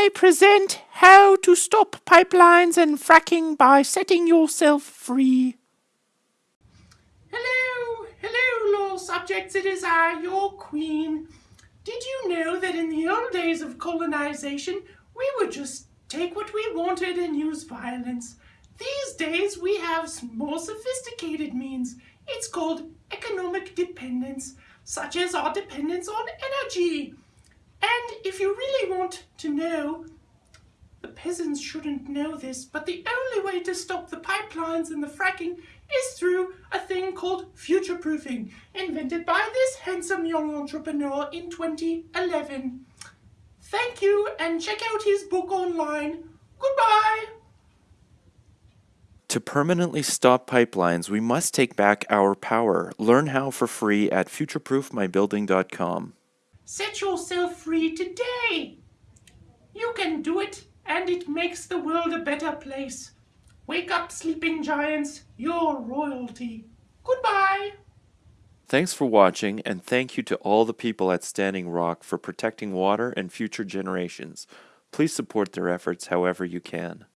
I present How to Stop Pipelines and Fracking by Setting Yourself Free. Hello, hello, law subjects, it is I, your queen. Did you know that in the old days of colonization, we would just take what we wanted and use violence? These days, we have more sophisticated means. It's called economic dependence, such as our dependence on energy. And if you really want to know, the peasants shouldn't know this, but the only way to stop the pipelines and the fracking is through a thing called future-proofing, invented by this handsome young entrepreneur in 2011. Thank you, and check out his book online. Goodbye! To permanently stop pipelines, we must take back our power. Learn how for free at futureproofmybuilding.com. Set yourself free today. You can do it, and it makes the world a better place. Wake up, sleeping giants. You're royalty. Goodbye. Thanks for watching, and thank you to all the people at Standing Rock for protecting water and future generations. Please support their efforts however you can.